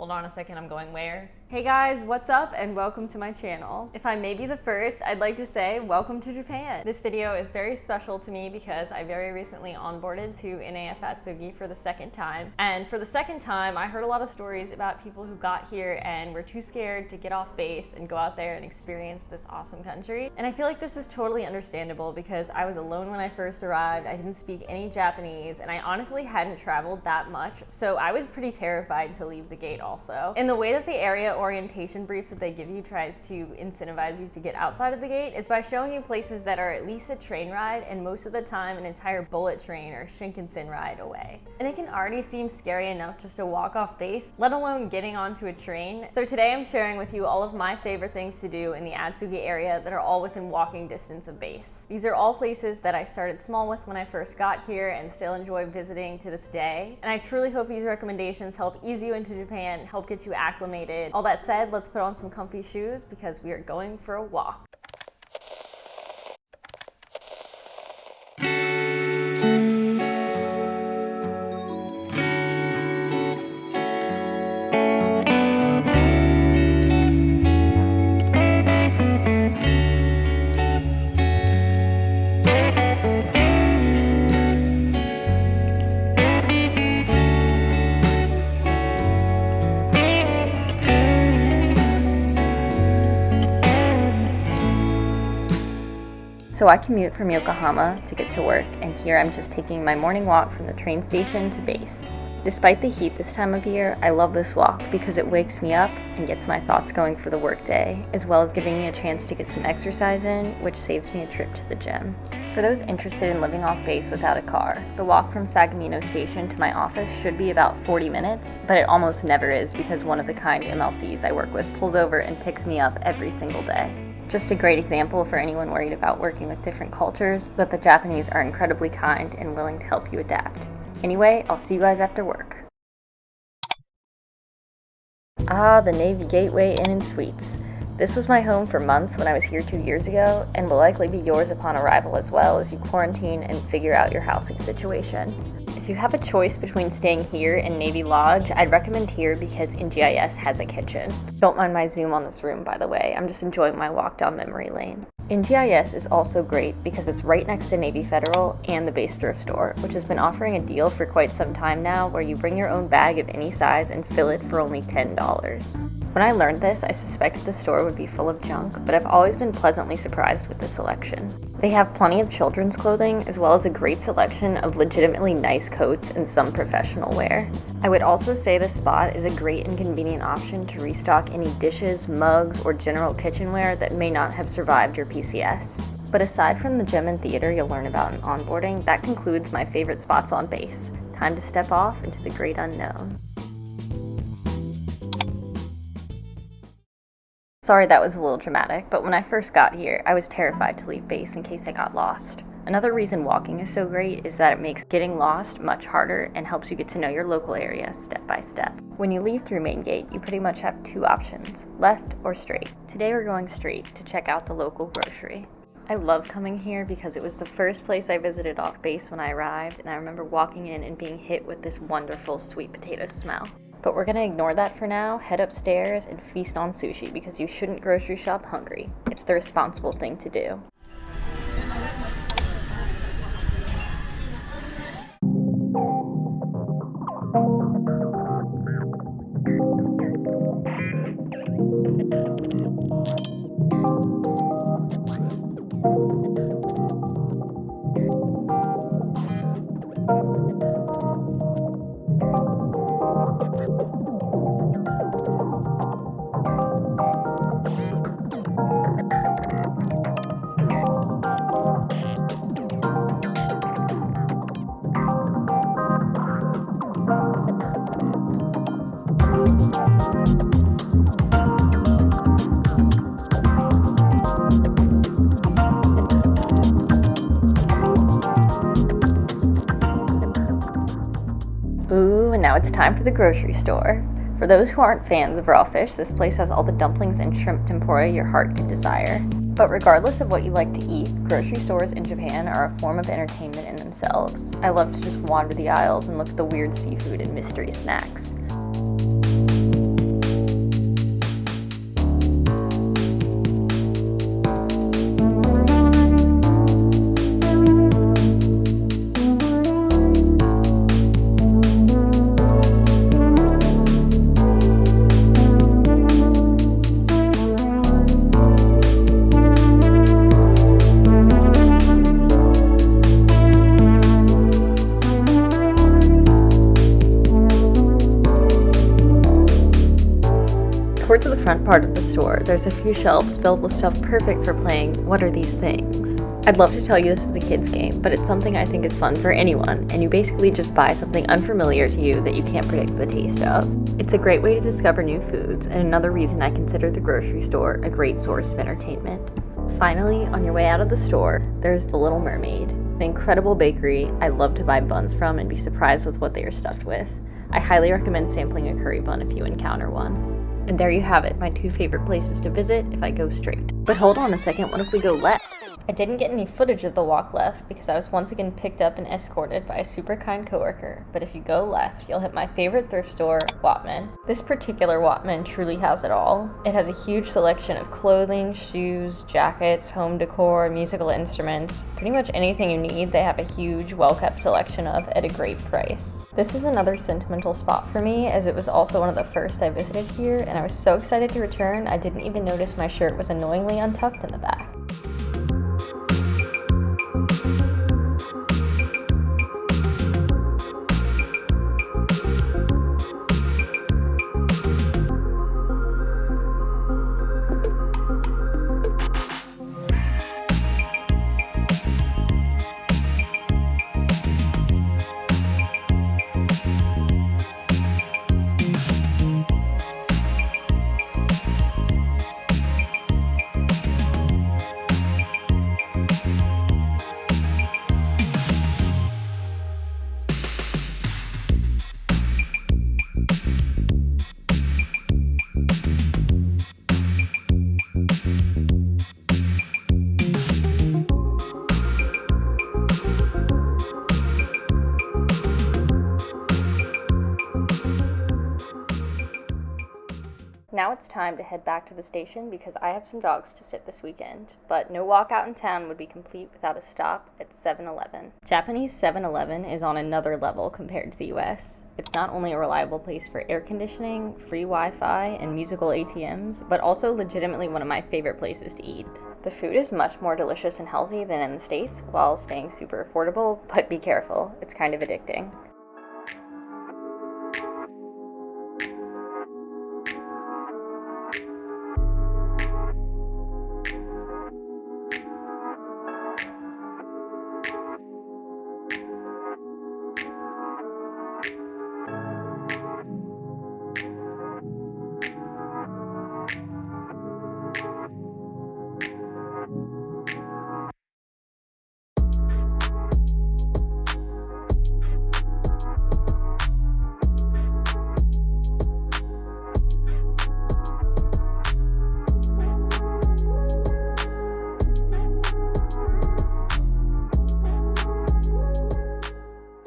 Hold on a second, I'm going where? Hey guys, what's up and welcome to my channel. If I may be the first, I'd like to say welcome to Japan. This video is very special to me because I very recently onboarded to NAF Atsugi for the second time. And for the second time, I heard a lot of stories about people who got here and were too scared to get off base and go out there and experience this awesome country. And I feel like this is totally understandable because I was alone when I first arrived, I didn't speak any Japanese, and I honestly hadn't traveled that much, so I was pretty terrified to leave the gate also. In the way that the area orientation brief that they give you tries to incentivize you to get outside of the gate is by showing you places that are at least a train ride and most of the time an entire bullet train or Shinkansen ride away. And it can already seem scary enough just to walk off base, let alone getting onto a train. So today I'm sharing with you all of my favorite things to do in the Atsugi area that are all within walking distance of base. These are all places that I started small with when I first got here and still enjoy visiting to this day. And I truly hope these recommendations help ease you into Japan, help get you acclimated, all that that said, let's put on some comfy shoes because we are going for a walk. So I commute from Yokohama to get to work, and here I'm just taking my morning walk from the train station to base. Despite the heat this time of year, I love this walk because it wakes me up and gets my thoughts going for the workday, as well as giving me a chance to get some exercise in, which saves me a trip to the gym. For those interested in living off base without a car, the walk from Sagamino Station to my office should be about 40 minutes, but it almost never is because one of the kind MLCs I work with pulls over and picks me up every single day. Just a great example for anyone worried about working with different cultures that the Japanese are incredibly kind and willing to help you adapt. Anyway, I'll see you guys after work. Ah, the Navy Gateway Inn and Suites. This was my home for months when I was here two years ago, and will likely be yours upon arrival as well as you quarantine and figure out your housing situation you have a choice between staying here and Navy Lodge, I'd recommend here because NGIS has a kitchen. Don't mind my zoom on this room, by the way. I'm just enjoying my walk down memory lane. NGIS is also great because it's right next to Navy Federal and the base thrift store, which has been offering a deal for quite some time now where you bring your own bag of any size and fill it for only $10. When I learned this, I suspected the store would be full of junk, but I've always been pleasantly surprised with the selection. They have plenty of children's clothing, as well as a great selection of legitimately nice coats and some professional wear. I would also say this spot is a great and convenient option to restock any dishes, mugs, or general kitchenware that may not have survived your PCS. But aside from the gym and theater you'll learn about in onboarding, that concludes my favorite spots on base. Time to step off into the great unknown. Sorry that was a little dramatic, but when I first got here, I was terrified to leave base in case I got lost. Another reason walking is so great is that it makes getting lost much harder and helps you get to know your local area step by step. When you leave through main gate, you pretty much have two options, left or straight. Today we're going straight to check out the local grocery. I love coming here because it was the first place I visited off base when I arrived and I remember walking in and being hit with this wonderful sweet potato smell. But we're gonna ignore that for now, head upstairs, and feast on sushi because you shouldn't grocery shop hungry. It's the responsible thing to do. It's time for the grocery store. For those who aren't fans of raw fish, this place has all the dumplings and shrimp tempura your heart can desire. But regardless of what you like to eat, grocery stores in Japan are a form of entertainment in themselves. I love to just wander the aisles and look at the weird seafood and mystery snacks. Front part of the store, there's a few shelves filled with stuff perfect for playing What Are These Things? I'd love to tell you this is a kid's game, but it's something I think is fun for anyone, and you basically just buy something unfamiliar to you that you can't predict the taste of. It's a great way to discover new foods, and another reason I consider the grocery store a great source of entertainment. Finally, on your way out of the store, there's The Little Mermaid, an incredible bakery I love to buy buns from and be surprised with what they are stuffed with. I highly recommend sampling a curry bun if you encounter one. And there you have it, my two favorite places to visit if I go straight. But hold on a second, what if we go left? I didn't get any footage of the walk left because I was once again picked up and escorted by a super kind coworker, but if you go left, you'll hit my favorite thrift store, Wattman. This particular Wattman truly has it all. It has a huge selection of clothing, shoes, jackets, home decor, musical instruments, pretty much anything you need they have a huge, well-kept selection of at a great price. This is another sentimental spot for me as it was also one of the first I visited here and I was so excited to return I didn't even notice my shirt was annoyingly untucked in the back. Now it's time to head back to the station because I have some dogs to sit this weekend, but no walk out in town would be complete without a stop at 7-Eleven. Japanese 7-Eleven is on another level compared to the US. It's not only a reliable place for air conditioning, free Wi-Fi, and musical ATMs, but also legitimately one of my favorite places to eat. The food is much more delicious and healthy than in the States while staying super affordable, but be careful, it's kind of addicting.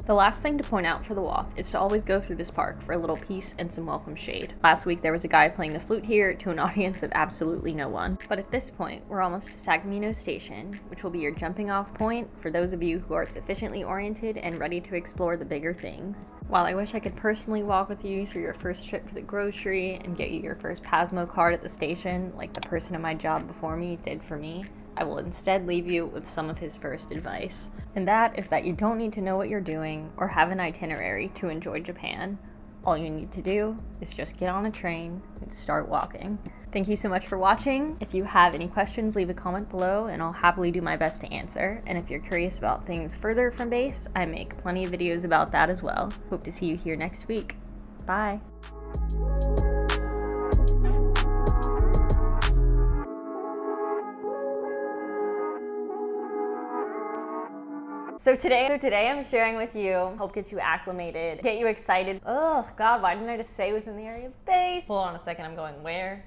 The last thing to point out for the walk is to always go through this park for a little peace and some welcome shade. Last week there was a guy playing the flute here to an audience of absolutely no one. But at this point, we're almost to Sagamino Station, which will be your jumping off point for those of you who are sufficiently oriented and ready to explore the bigger things. While I wish I could personally walk with you through your first trip to the grocery and get you your first Pasmo card at the station like the person in my job before me did for me, I will instead leave you with some of his first advice. And that is that you don't need to know what you're doing or have an itinerary to enjoy Japan. All you need to do is just get on a train and start walking. Thank you so much for watching. If you have any questions, leave a comment below and I'll happily do my best to answer. And if you're curious about things further from base, I make plenty of videos about that as well. Hope to see you here next week. Bye. So today, so today I'm sharing with you, help get you acclimated, get you excited. Oh God, why didn't I just say within the area of base? Hold on a second, I'm going where?